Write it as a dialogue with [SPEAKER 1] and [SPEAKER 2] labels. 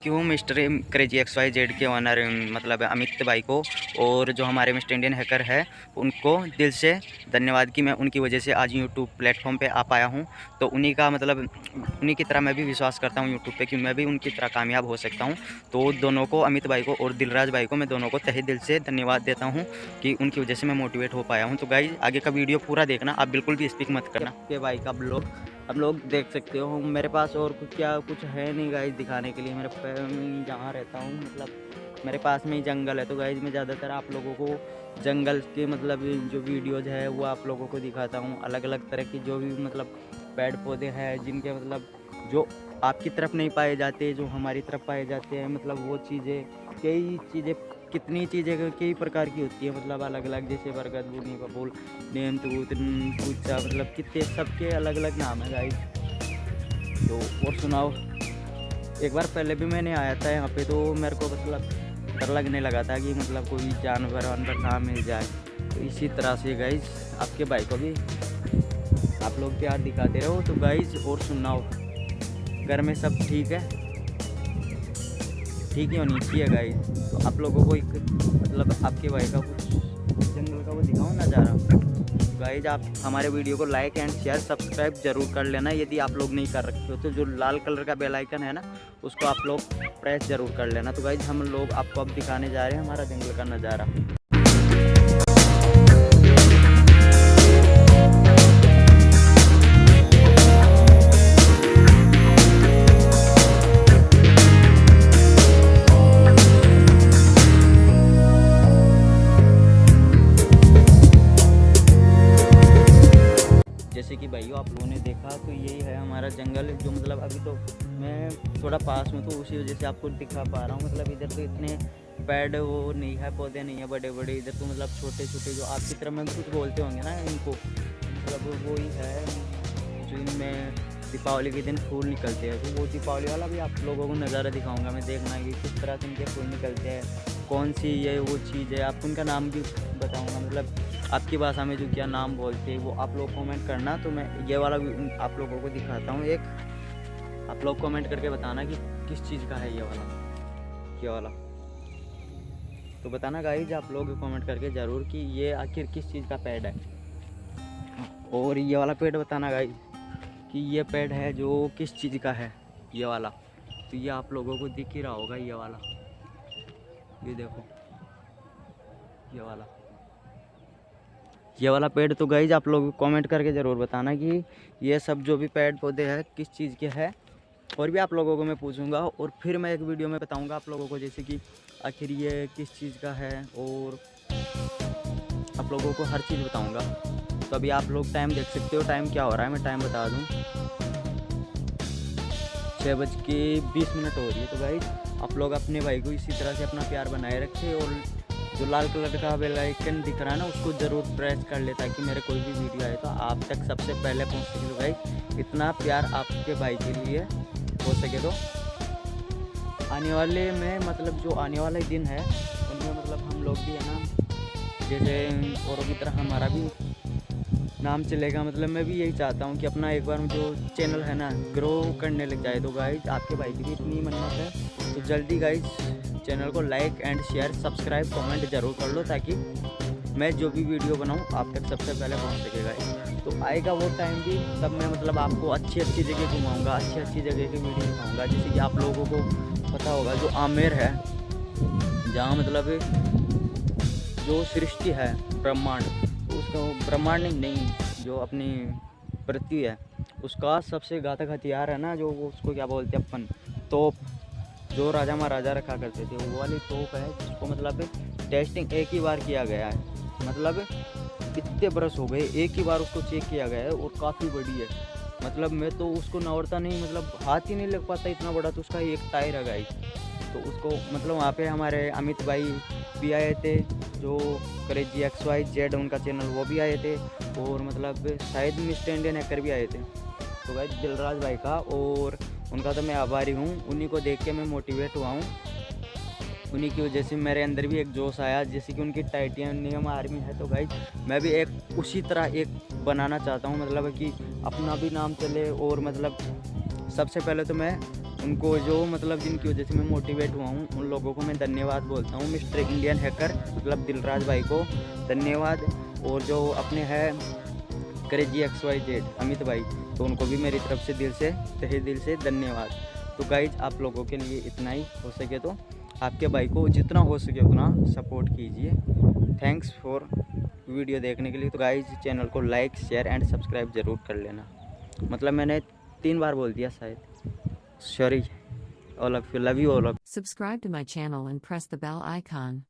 [SPEAKER 1] Thank you mister crazy X Y Z के honour मतलब अमित भाई को और जो हमारे मिस्टर इंडियन हैकर है, उनको दिल से धन्यवाद कि मैं उनकी वजह से आज यूट्यूब प्लेटफॉर्म पे आ पाया हूँ। तो उन्हीं का मतलब उन्हीं की तरह मैं भी विश्वास करता हूँ यूट्यूब पे कि मैं भी उनकी तरह कामयाब हो सकता हूँ। तो दोनों को, अमित भाई को और दिलराज भाई को मैं दोनों को तहे दिल से धन्यवाद देता हूँ कि उनकी वजह से मैं मोटिवेट हो पाया हूँ। तो गाई आगे का वीडियो पूरा देखना, आप बिल्कुल भी स्पीक मत करना। के भाई का ब्लॉग आप लोग देख सकते हो, मेरे पास और कुछ क्या, कुछ है नहीं गाइज़ दिखाने के लिए। मेरे जहाँ रहता हूँ मतलब मेरे पास में ही जंगल है। तो गाइज़ मैं ज़्यादातर आप लोगों को जंगल के मतलब जो वीडियोज़ है, वो आप लोगों को दिखाता हूँ। अलग अलग तरह की जो भी मतलब पेड़ पौधे हैं, जिनके मतलब जो आपकी तरफ़ नहीं पाए जाते, जो हमारी तरफ़ पाए जाते हैं मतलब वो चीज़ें, कई चीज़ें कितनी चीज़ें कई प्रकार की होती है मतलब अलग अलग जैसे बरगद बुनी बबूल नेम तूत पूछा मतलब कितने, सबके अलग अलग नाम है गाइस तो और सुनाओ। एक बार पहले भी मैंने आया था यहाँ पे तो मेरे को मतलब डर लगने लगा था कि मतलब कोई जानवर वानवर ना मिल जाए। तो इसी तरह से गाइज़ आपके भाई को भी आप लोग प्यार दिखाते रहो। तो गाइज़ और सुनाओ। घर में सब ठीक है? ठीक ही होनी चाहिए गाइस तो आप लोगों को एक मतलब आपके भाई का कुछ जंगल का वो दिखाओ हूँ. गाइज़ आप हमारे वीडियो को लाइक एंड शेयर सब्सक्राइब ज़रूर कर लेना यदि आप लोग नहीं कर रखे हो तो जो लाल कलर का बेल आइकन है ना, उसको आप लोग प्रेस ज़रूर कर लेना. तो गाइज़ हम लोग आपको अब दिखाने जा रहे हैं हमारा जंगल का नज़ारा. आप लोगों ने देखा तो यही है हमारा जंगल। जो मतलब अभी तो मैं थोड़ा पास में तो उसी वजह से आपको दिखा पा रहा हूँ। मतलब इधर तो इतने पेड़ वो नहीं है, पौधे नहीं है बड़े बड़े इधर तो मतलब छोटे छोटे जो आपकी तरह में कुछ बोलते होंगे ना इनको। मतलब वो ही है जो इनमें दीपावली के दिन फूल निकलते हैं। तो वो दीपावली वाला भी आप लोगों को नज़ारा दिखाऊँगा मैं, देखना कि किस तरह से इनके फूल निकलते हैं। कौन सी ये वो चीज़ है? आपको उनका नाम भी बताऊँगा। मतलब आपकी भाषा में जो क्या नाम बोलते हैं, वो आप लोग कमेंट करना। तो मैं ये वाला भी आप लोगों को दिखाता हूँ। एक, आप लोग कमेंट करके बताना कि किस चीज़ का है ये वाला। ये वाला। तो बताना गाइज़ आप लोग कमेंट करके ज़रूर कि ये आखिर किस चीज़ का पेड़ है। और ये वाला पेड़ बताना गाइज़ कि ये पेड़ है जो किस चीज़ का है, ये वाला। तो ये आप लोगों को दिख ही रहा होगा ये वाला। ये देखो। ये वाला। ये वाला पेड़ तो गई आप लोग कमेंट करके ज़रूर बताना कि ये सब जो भी पेड़ पौधे हैं, किस चीज़ के हैं? और भी आप लोगों को मैं पूछूँगा और फिर मैं एक वीडियो में बताऊँगा आप लोगों को जैसे कि आखिर ये किस चीज़ का है और आप लोगों को हर चीज़ बताऊँगा। तो अभी आप लोग टाइम देख सकते हो टाइम क्या हो रहा है, मैं टाइम बता दूँ। छः बज के बीस मिनट हो रही है तो भाई आप लोग अपने भाई को इसी तरह से अपना प्यार बनाए रखें और जो लाल कलर का बेल आइकन दिख रहा है ना, उसको ज़रूर प्रेस कर ले ताकि मेरे कोई भी वीडियो आए। तो आप तक सबसे पहले पहुँच सके भाई, इतना प्यार आपके भाई के लिए हो सके तो। आने वाले में मतलब जो आने वाले दिन है, उनमें मतलब हम लोग भी है ना, जैसे औरों की तरह हमारा भी नाम चलेगा। मतलब मैं भी यही चाहता हूँ कि अपना एक बार जो चैनल है ना ग्रो करने लग जाए। तो गाइज़ आपके भाई की भी इतनी मन्नत है। तो जल्दी गाइज़ चैनल को like and share subscribe comment ज़रूर कर लो ताकि मैं जो भी वीडियो बनाऊँ, आप तक सबसे पहले पहुँच सकेगा तो आएगा वो टाइम भी, तब मैं मतलब आपको अच्छी अच्छी जगह घुमाऊँगा अच्छी अच्छी जगह की वीडियो दिखाऊँगा, जैसे कि आप लोगों को पता होगा जो आमेर है, जहाँ मतलब जो सृष्टि है, ब्रह्मांड तो उसका ब्रह्मांड नहीं, जो अपनी पृथ्वी है, उसका सबसे घातक हथियार है ना, जो उसको क्या बोलते हैं, अपन, तोप। जो राजा महाराजा रखा करते थे, वो वाली तोप है, जिसको मतलब टेस्टिंग एक ही बार किया गया है। मतलब कितने बरस हो गए, एक ही बार उसको चेक किया गया है और काफ़ी बड़ी है। मतलब मैं तो उसको नवरता नहीं मतलब हाथ ही नहीं लग पाता इतना बड़ा तो उसका एक टायर है गाई। तो उसको मतलब वहाँ पे हमारे अमित भाई भी आए थे, जो करेजी एक्स वाई जेड उनका चैनल वो भी आए थे। और मतलब शायद मिस्टर इंडियन हैकर भी आए थे। तो भाई दिलराज भाई का और उनका तो मैं आभारी हूँ। उन्हीं को देख के मैं मोटिवेट हुआ हूँ। उन्हीं की वजह से मेरे अंदर भी एक जोश आया, जैसे कि उनकी टाइटेनियम आर्मी है। तो भाई मैं भी एक उसी तरह एक बनाना चाहता हूँ। मतलब कि अपना भी नाम चले और मतलब सबसे पहले तो मैं उनको जो मतलब जिनकी वजह से मैं मोटिवेट हुआ हूँ, उन लोगों को मैं धन्यवाद बोलता हूँ। मिस्टर इंडियन हैकर मतलब दिलराज भाई को धन्यवाद। और जो अपने है, crazy X Y Z Amit भाई। तो उनको भी मेरी तरफ़ से दिल से, तहे दिल से धन्यवाद। तो गाइज़ आप लोगों के लिए इतना ही हो सके तो आपके भाई को जितना हो सके उतना सपोर्ट कीजिए। थैंक्स फॉर वीडियो देखने के लिए। तो गाइज़ चैनल को लाइक शेयर एंड सब्सक्राइब ज़रूर कर लेना। मतलब मैंने तीन बार बोल दिया शायद। Sorry all of you love you all of
[SPEAKER 2] Subscribe to my channel and press the bell icon.